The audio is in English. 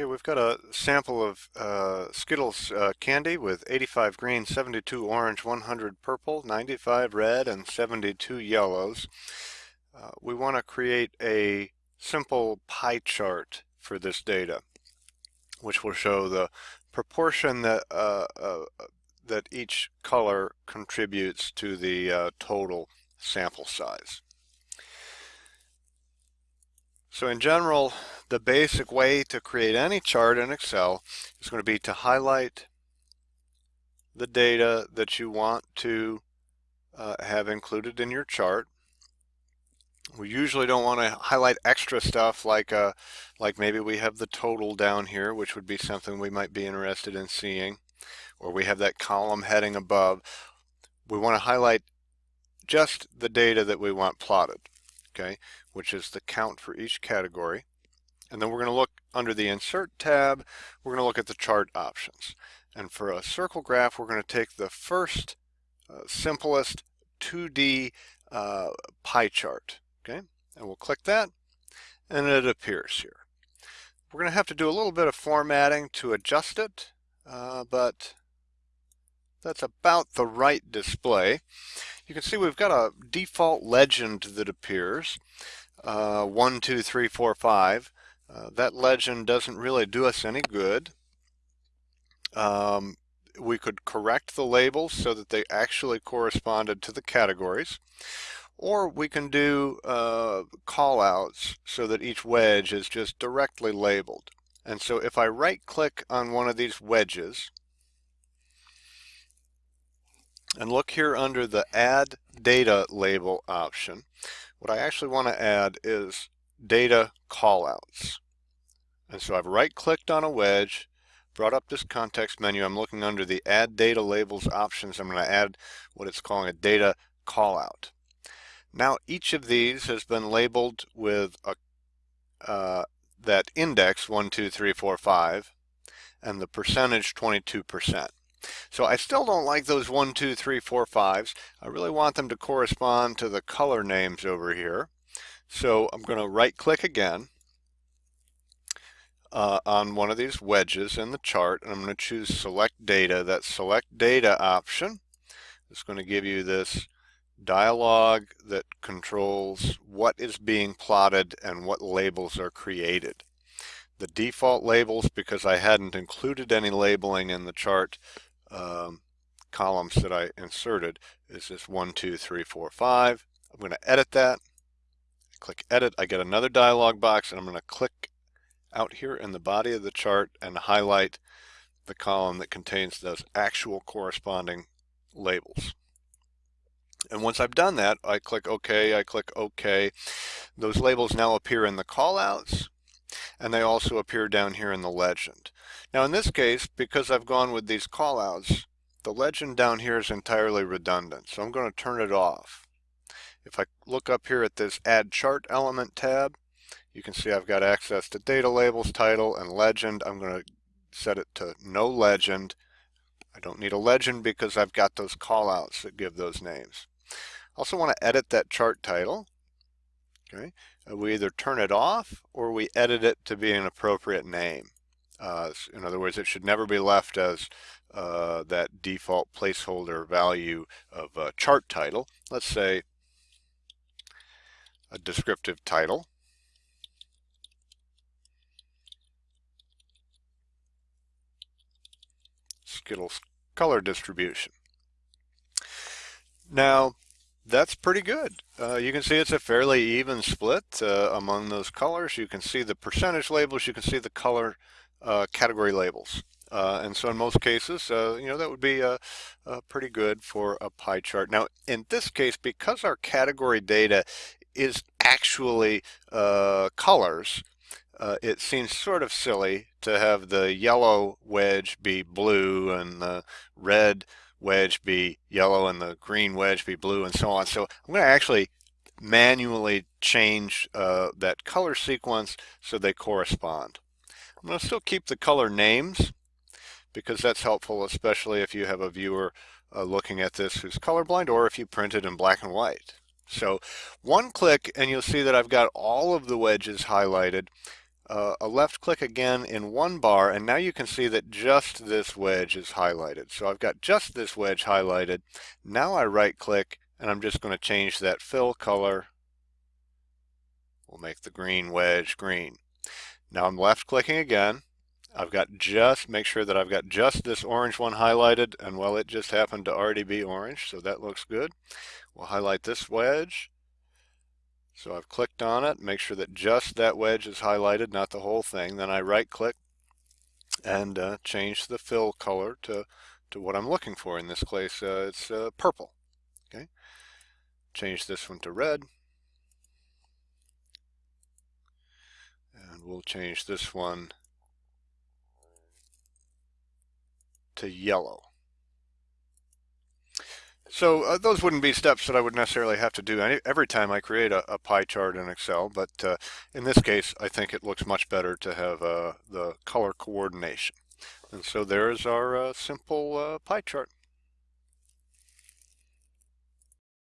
Okay, we've got a sample of uh, Skittles uh, candy with 85 green, 72 orange, 100 purple, 95 red, and 72 yellows. Uh, we want to create a simple pie chart for this data, which will show the proportion that uh, uh, that each color contributes to the uh, total sample size. So in general, the basic way to create any chart in Excel is going to be to highlight the data that you want to uh, have included in your chart. We usually don't want to highlight extra stuff like uh, like maybe we have the total down here, which would be something we might be interested in seeing, or we have that column heading above. We want to highlight just the data that we want plotted okay, which is the count for each category. And then we're going to look under the Insert tab, we're going to look at the chart options. And for a circle graph, we're going to take the first uh, simplest 2D uh, pie chart, okay? And we'll click that, and it appears here. We're going to have to do a little bit of formatting to adjust it, uh, but that's about the right display. You can see we've got a default legend that appears, uh, 1, 2, 3, 4, 5. Uh, that legend doesn't really do us any good. Um, we could correct the labels so that they actually corresponded to the categories. Or we can do uh, callouts so that each wedge is just directly labeled. And so if I right click on one of these wedges, and look here under the add data label option. What I actually want to add is data callouts. And so I've right clicked on a wedge, brought up this context menu. I'm looking under the add data labels options. I'm going to add what it's calling a data callout. Now each of these has been labeled with a, uh, that index 1, 2, 3, 4, 5 and the percentage 22%. So I still don't like those one, two, three, four, fives. I really want them to correspond to the color names over here. So I'm going to right click again uh, on one of these wedges in the chart and I'm going to choose select data. That select data option is going to give you this dialog that controls what is being plotted and what labels are created. The default labels, because I hadn't included any labeling in the chart, um, columns that I inserted is this one, two, three, four, five. I'm going to edit that. Click edit. I get another dialog box and I'm going to click out here in the body of the chart and highlight the column that contains those actual corresponding labels. And once I've done that, I click OK, I click OK. Those labels now appear in the callouts and they also appear down here in the legend. Now in this case, because I've gone with these callouts, the legend down here is entirely redundant, so I'm going to turn it off. If I look up here at this Add Chart Element tab, you can see I've got access to data labels, title, and legend. I'm going to set it to no legend. I don't need a legend because I've got those callouts that give those names. I also want to edit that chart title. Okay, uh, we either turn it off or we edit it to be an appropriate name. Uh, in other words, it should never be left as uh, that default placeholder value of a chart title. Let's say a descriptive title. Skittles color distribution. Now, that's pretty good. Uh, you can see it's a fairly even split uh, among those colors. You can see the percentage labels, you can see the color uh, category labels. Uh, and so in most cases, uh, you know, that would be uh, pretty good for a pie chart. Now, in this case, because our category data is actually colors, it seems sort of silly to have the yellow wedge be blue and the red wedge be yellow and the green wedge be blue and so on. So I'm going to actually manually change uh, that color sequence so they correspond. I'm going to still keep the color names because that's helpful especially if you have a viewer uh, looking at this who's colorblind or if you print it in black and white. So one click and you'll see that I've got all of the wedges highlighted uh, a left click again in one bar and now you can see that just this wedge is highlighted. So I've got just this wedge highlighted. Now I right click and I'm just going to change that fill color. We'll make the green wedge green. Now I'm left clicking again. I've got just, make sure that I've got just this orange one highlighted and well it just happened to already be orange so that looks good. We'll highlight this wedge so I've clicked on it, make sure that just that wedge is highlighted, not the whole thing. Then I right click and uh, change the fill color to, to what I'm looking for. In this case, uh, it's uh, purple. Okay, Change this one to red. And we'll change this one to yellow. So uh, those wouldn't be steps that I would necessarily have to do any, every time I create a, a, pie chart in Excel, but uh, in this case, I think it looks much better to have uh, the color coordination. And so there's our uh, simple uh, pie chart.